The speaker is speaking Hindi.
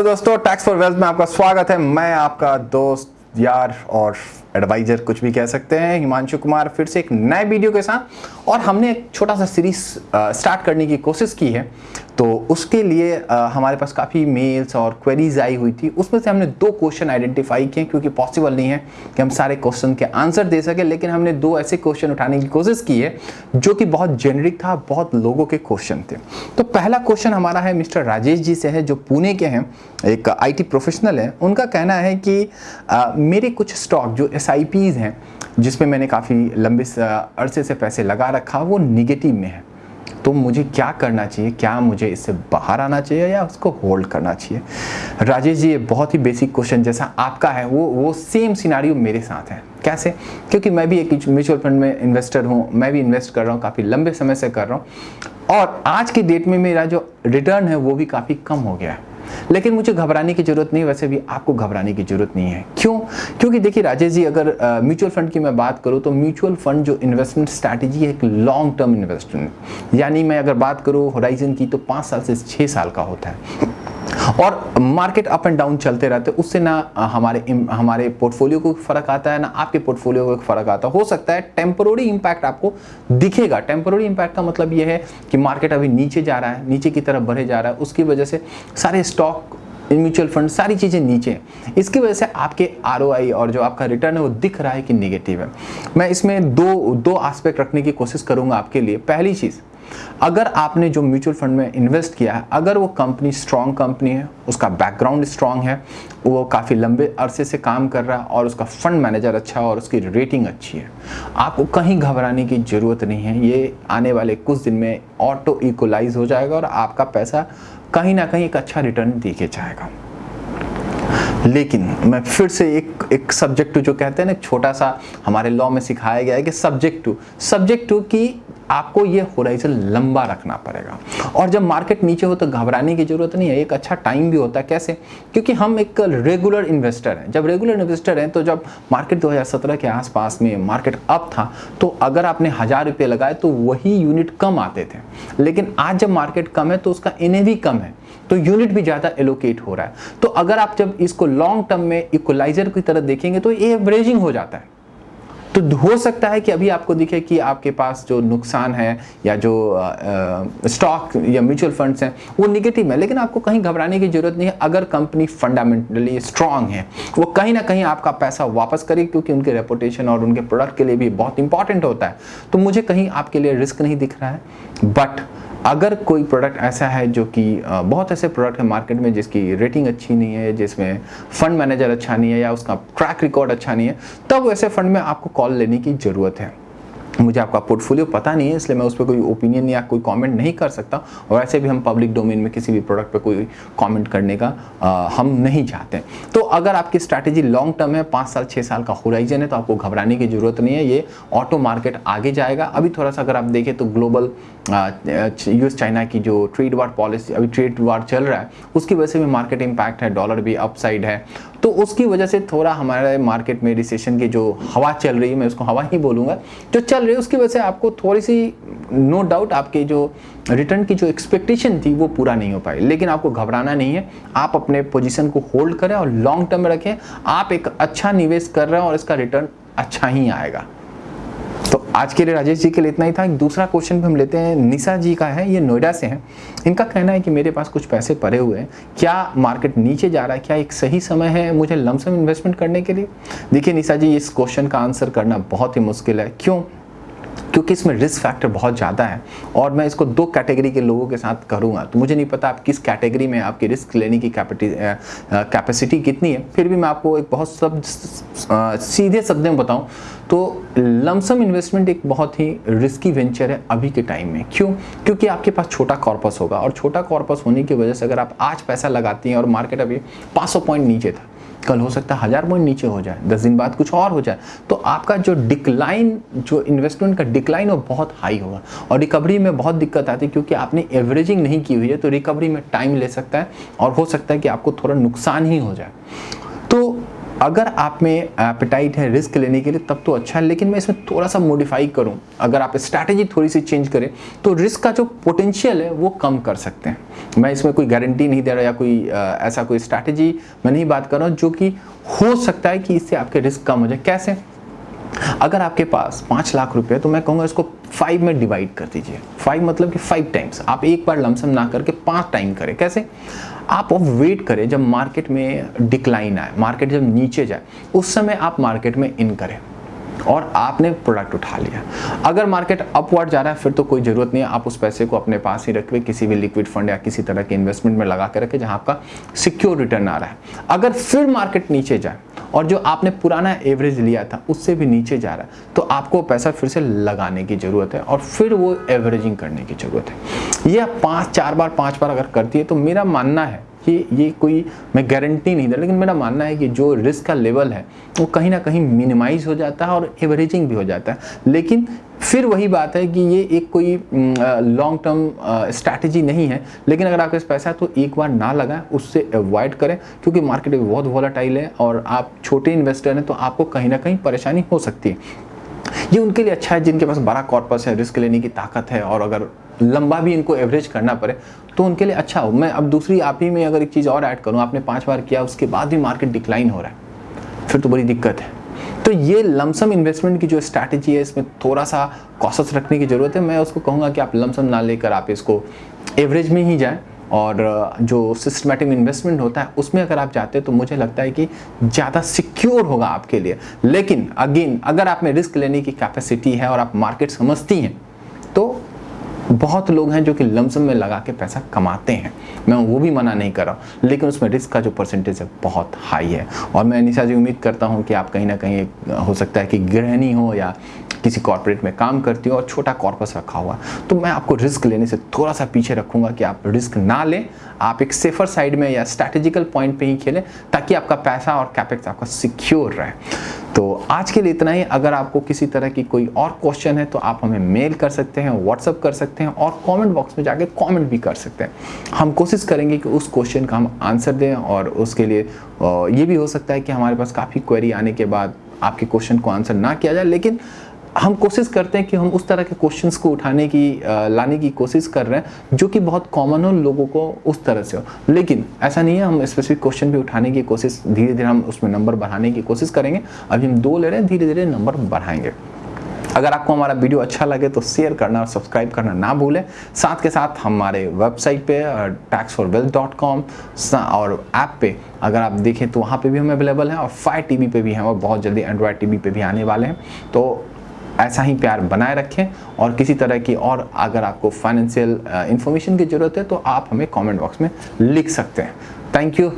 हेलो दोस्तों टैक्स फॉर वेल्थ में आपका स्वागत है। मैं आपका दोस्त यार और एडवाइजर कुछ भी कह सकते हैं। हिमांशु कुमार फिर से एक नए वीडियो के साथ। और हमने एक छोटा सा सीरीज़ स्टार्ट करने की कोशिश की है। तो उसके लिए आ, हमारे पास काफ़ी मेल्स और क्वेरीज आई हुई थी। उसमें से हमने दो क्वेश्चन आइडेंटिफाई किए क्योंकि पॉसिबल नहीं है कि हम सारे क्वेश्चन के आंसर दे सकें। लेकिन हमने दो ऐसे क्वेश्चन उठाने की कोशिश की है जो कि बहुत जेनरिक था बहुत लोगों के क्वेश्चन थे। तो पहला क्वेश्चन हमारा है मिस्टर राजेश जी से है जो पुणे के हैं। एक आईटी प्रोफेशनल है। उनका कहना है कि आ, मेरे कुछ स्टॉक जो एस हैं जिसमें मैंने काफ़ी लंबे अरसे से पैसे लगा रखा, वो निगेटिव में है। तो मुझे क्या करना चाहिए? क्या मुझे इससे बाहर आना चाहिए या उसको होल्ड करना चाहिए? राजेश जी, ये बहुत ही बेसिक क्वेश्चन जैसा आपका है, वो वो सेम सिनारियो मेरे साथ है। कैसे? क्योंकि मैं भी एक म्यूचुअल फंड में इन्वेस्टर हूँ, मैं भी इन्वेस्ट कर रहा हूँ, काफ़ी लंबे समय से कर रहा हूँ। और आज की डेट में मेरा जो रिटर्न है, वो भी काफ़ी कम हो गया है। लेकिन मुझे घबराने की ज़रूरत नहीं, वैसे भी आपको घबराने की ज़रूरत नहीं है। क्यों? क्योंकि देखिए राजेश जी, अगर म्यूचुअल फंड की मैं बात करूँ तो म्यूचुअल फंड जो इन्वेस्टमेंट स्ट्रैटेजी है, एक लॉन्ग टर्म इन्वेस्टमेंट। यानी मैं अगर बात करूँ होराइजन की तो पाँच साल से छः साल का होता है। और मार्केट अप एंड डाउन चलते रहते, उससे ना हमारे हमारे पोर्टफोलियो को फ़र्क आता है, ना आपके पोर्टफोलियो को फ़र्क आता हो। सकता है टेम्पोरी इंपैक्ट आपको दिखेगा। टेम्पोरी इंपैक्ट का मतलब ये है कि मार्केट अभी नीचे जा रहा है, नीचे की तरफ़ बढ़े जा रहा है। उसकी वजह से सारे स्टॉक म्यूचुअल फंड सारी चीज़ें नीचे हैं। इसकी वजह से आपके आरओआई और जो आपका रिटर्न है वो दिख रहा है कि निगेटिव है। मैं इसमें दो दो आस्पेक्ट रखने की कोशिश करूँगा आपके लिए। पहली चीज़ अगर आपने जो म्यूचुअल फंड में इन्वेस्ट किया है, अगर वो कंपनी स्ट्रॉन्ग कंपनी है, उसका बैकग्राउंड स्ट्रॉन्ग है, वो काफ़ी लंबे अरसे से काम कर रहा है और उसका फंड मैनेजर अच्छा है और उसकी रेटिंग अच्छी है, आपको कहीं घबराने की ज़रूरत नहीं है। ये आने वाले कुछ दिन में ऑटो इक्वलाइज हो जाएगा और आपका पैसा कहीं ना कहीं एक अच्छा रिटर्न देके जाएगा। लेकिन मैं फिर से एक एक सब्जेक्ट टू जो कहते हैं ना छोटा सा हमारे लॉ में सिखाया गया है कि सब्जेक्ट टू सब्जेक्ट टू की आपको ये होराइजन लंबा रखना पड़ेगा। और जब मार्केट नीचे हो तो घबराने की ज़रूरत नहीं है, एक अच्छा टाइम भी होता है। कैसे? क्योंकि हम एक रेगुलर इन्वेस्टर हैं। जब रेगुलर इन्वेस्टर हैं तो जब मार्केट 2017 के आसपास में मार्केट अप था तो अगर आपने हज़ार रुपये लगाए तो वही यूनिट कम आते थे। लेकिन आज जब मार्केट कम है तो उसका एन कम है तो यूनिट भी ज़्यादा एलोकेट हो रहा है। तो अगर आप जब इसको लॉन्ग टर्म में इक्वलाइजर की तरह देखेंगे तो एवरेजिंग हो जाता है। तो हो सकता है कि अभी आपको दिखे कि आपके पास जो नुकसान है या जो स्टॉक या म्यूचुअल फंड्स हैं, वो निगेटिव है। लेकिन आपको कहीं घबराने की ज़रूरत नहीं है। अगर कंपनी फंडामेंटली स्ट्रांग है, वो कहीं ना कहीं आपका पैसा वापस करे क्योंकि उनके रेपुटेशन और उनके प्रोडक्ट के लिए भी बहुत इंपॉर्टेंट होता है। तो मुझे कहीं आपके लिए रिस्क नहीं दिख रहा है बट अगर कोई प्रोडक्ट ऐसा है जो कि बहुत ऐसे प्रोडक्ट है मार्केट में जिसकी रेटिंग अच्छी नहीं है, जिसमें फंड मैनेजर अच्छा नहीं है या उसका ट्रैक रिकॉर्ड अच्छा नहीं है, तब वैसे फंड में आपको कॉल लेने की ज़रूरत है। मुझे आपका पोर्टफोलियो पता नहीं है इसलिए मैं उस पर कोई ओपिनियन या कोई कमेंट नहीं कर सकता। और ऐसे भी हम पब्लिक डोमेन में किसी भी प्रोडक्ट पर कोई कमेंट करने का आ, हम नहीं चाहते तो अगर आपकी स्ट्रैटेजी लॉन्ग टर्म है पाँच साल छः साल का होराइजन है तो आपको घबराने की ज़रूरत नहीं है। ये ऑटो मार्केट आगे जाएगा। अभी थोड़ा सा अगर आप देखें तो ग्लोबल यूएस चाइना की जो ट्रेड वार पॉलिसी अभी ट्रेड वार चल रहा है उसकी वजह से भी मार्केट इम्पैक्ट है डॉलर भी अपसाइड है। तो उसकी वजह से थोड़ा हमारे मार्केट में रिसेशन की जो हवा चल रही है, मैं उसको हवा ही बोलूँगा, जो चल रही है, उसकी वजह से आपको थोड़ी सी नो डाउट आपके जो रिटर्न की जो एक्सपेक्टेशन थी, वो पूरा नहीं हो पाई। लेकिन आपको घबराना नहीं है। आप अपने पोजिशन को होल्ड करें और लॉन्ग टर्म में रखें। आप एक अच्छा निवेश कर रहे हैं और इसका रिटर्न अच्छा ही आएगा। तो आज के लिए राजेश जी के लिए इतना ही था। दूसरा क्वेश्चन भी हम लेते हैं। निशा जी का है, ये नोएडा से हैं। इनका कहना है कि मेरे पास कुछ पैसे पड़े हुए हैं। क्या मार्केट नीचे जा रहा है? क्या एक सही समय है मुझे लमसम इन्वेस्टमेंट करने के लिए? देखिए निशा जी, इस क्वेश्चन का आंसर करना बहुत ही मुश्किल है। क्यों? क्योंकि इसमें रिस्क फैक्टर बहुत ज़्यादा है और मैं इसको दो कैटेगरी के लोगों के साथ करूँगा। तो मुझे नहीं पता आप किस कैटेगरी में आपकी रिस्क लेने की कैपेसिटी कितनी है। फिर भी मैं आपको एक बहुत सब सीधे शब्द में बताऊँ तो लमसम इन्वेस्टमेंट एक बहुत ही रिस्की वेंचर है अभी के टाइम में। क्यों? क्योंकि आपके पास छोटा कॉर्पस होगा और छोटा कॉर्पस होने की वजह से अगर आप आज पैसा लगाती हैं और मार्केट अभी 500 पॉइंट नीचे था कल हो सकता है हज़ार पॉइंट नीचे हो जाए, दस दिन बाद कुछ और हो जाए तो आपका जो डिक्लाइन जो इन्वेस्टमेंट का डिक्लाइन वो बहुत हाई होगा। और रिकवरी में बहुत दिक्कत आती है क्योंकि आपने एवरेजिंग नहीं की हुई है तो रिकवरी में टाइम ले सकता है और हो सकता है कि आपको थोड़ा नुकसान ही हो जाए। अगर आप में एपेटाइट है रिस्क लेने के लिए तब तो अच्छा है लेकिन मैं इसमें थोड़ा सा मॉडिफाई करूँ। अगर आप स्ट्रैटेजी थोड़ी सी चेंज करें तो रिस्क का जो पोटेंशियल है वो कम कर सकते हैं। मैं इसमें कोई गारंटी नहीं दे रहा या कोई आ, ऐसा कोई स्ट्रैटेजी मैं नहीं बात कर रहा हूँ जो कि हो सकता है कि इससे आपके रिस्क कम हो जाए। कैसे? अगर आपके पास पाँच लाख रुपए तो मैं कहूँगा इसको फाइव में डिवाइड कर दीजिए। फाइव मतलब कि फाइव टाइम्स आप एक बार लमसम ना करके पाँच टाइम करें। कैसे? आप वो वेट करें जब मार्केट में डिक्लाइन आए मार्केट जब नीचे जाए, उस समय आप मार्केट में इन करें। और आपने प्रोडक्ट उठा लिया। अगर मार्केट अपवर्ड जा रहा है, फिर तो कोई ज़रूरत नहीं है। आप उस पैसे को अपने पास ही रखें किसी भी लिक्विड फंड या किसी तरह के इन्वेस्टमेंट में लगा के रखें जहाँ आपका सिक्योर रिटर्न आ रहा है। अगर फिर मार्केट नीचे जाए और जो आपने पुराना एवरेज लिया था, उससे भी नीचे जा रहा है। तो आपको पैसा फिर से लगाने की ज़रूरत है और फिर वो एवरेजिंग करने की ज़रूरत है। यह पाँच, चार बार, पाँच बार अगर करती है तो मेरा मानना है कि ये कोई, मैं गारंटी नहीं दे लेकिन मेरा मानना है कि जो रिस्क का लेवल है, वो कहीं ना कहीं मिनिमाइज हो जाता है और एवरेजिंग भी हो जाता है। लेकिन फिर वही बात है कि ये एक कोई लॉन्ग टर्म स्ट्रैटेजी नहीं है। लेकिन अगर आपके पास पैसा है तो एक बार ना लगाएँ, उससे अवॉइड करें, क्योंकि मार्केट बहुत वॉलाटाइल है और आप छोटे इन्वेस्टर हैं तो आपको कहीं ना कहीं परेशानी हो सकती है। ये उनके लिए अच्छा है, जिनके पास बड़ा कॉर्पस है रिस्क लेने की ताकत है, और अगर लंबा भी इनको एवरेज करना पड़े तो उनके लिए अच्छा हो। मैं अब दूसरी, आप ही में अगर एक चीज़ और ऐड करूँ, आपने पाँच बार किया, उसके बाद भी मार्केट डिक्लाइन हो रहा है। फिर तो बड़ी दिक्कत है। तो ये लमसम इन्वेस्टमेंट की जो स्ट्रैटेजी है, इसमें थोड़ा सा कॉशस रखने की ज़रूरत है। मैं उसको कहूँगा कि आप लमसम ना लेकर आप इसको एवरेज में ही जाएँ। और जो सिस्टमेटिक इन्वेस्टमेंट होता है, उसमें अगर आप जाते हैं तो मुझे लगता है कि ज़्यादा सिक्योर होगा आपके लिए। लेकिन अगेन अगर आप में रिस्क लेने की कैपेसिटी है और आप मार्केट समझती हैं तो बहुत लोग हैं जो कि लमसम में लगा के पैसा कमाते हैं। मैं वो भी मना नहीं कर रहा हूँ, लेकिन उसमें रिस्क का जो परसेंटेज है, बहुत हाई है। और मैं निशा जी उम्मीद करता हूँ कि आप कहीं ना कहीं हो सकता है कि गृहिणी हो या किसी कॉर्पोरेट में काम करती हो और छोटा कॉर्पस रखा हुआ। तो मैं आपको रिस्क लेने से थोड़ा सा पीछे रखूँगा कि आप रिस्क ना लें। आप एक सेफर साइड में या स्ट्रैटेजिकल पॉइंट पर ही खेलें, ताकि आपका पैसा और कैपेक्स आपका सिक्योर रहे। तो आज के लिए इतना ही। अगर आपको किसी तरह की कोई और क्वेश्चन है तो आप हमें मेल कर सकते हैं व्हाट्सअप कर सकते हैं और कमेंट बॉक्स में जाके कमेंट भी कर सकते हैं। हम कोशिश करेंगे कि उस क्वेश्चन का हम आंसर दें और उसके लिए ये भी हो सकता है कि हमारे पास काफ़ी क्वेरी आने के बाद आपके क्वेश्चन को आंसर ना किया जाए। लेकिन हम कोशिश करते हैं कि हम उस तरह के क्वेश्चंस को उठाने की लाने की कोशिश कर रहे हैं जो कि बहुत कॉमन हो, लोगों को उस तरह से हो। लेकिन ऐसा नहीं है, हम स्पेसिफिक क्वेश्चन भी उठाने की कोशिश धीरे धीरे हम उसमें नंबर बढ़ाने की कोशिश करेंगे। अभी हम दो ले रहे हैं धीरे धीरे नंबर बढ़ाएँगे। अगर आपको हमारा वीडियो अच्छा लगे तो शेयर करना और सब्सक्राइब करना ना भूलें। साथ के साथ हमारे वेबसाइट पे tax for wealth dot com और ऐप पे अगर आप देखें तो वहाँ पे भी हम अवेलेबल हैं और फायर टीवी पे भी हैं और बहुत जल्दी एंड्रॉयड टीवी पे भी आने वाले हैं। तो ऐसा ही प्यार बनाए रखें और किसी तरह की और अगर आपको फाइनेंशियल इंफॉर्मेशन की ज़रूरत है तो आप हमें कमेंट बॉक्स में लिख सकते हैं। Thank you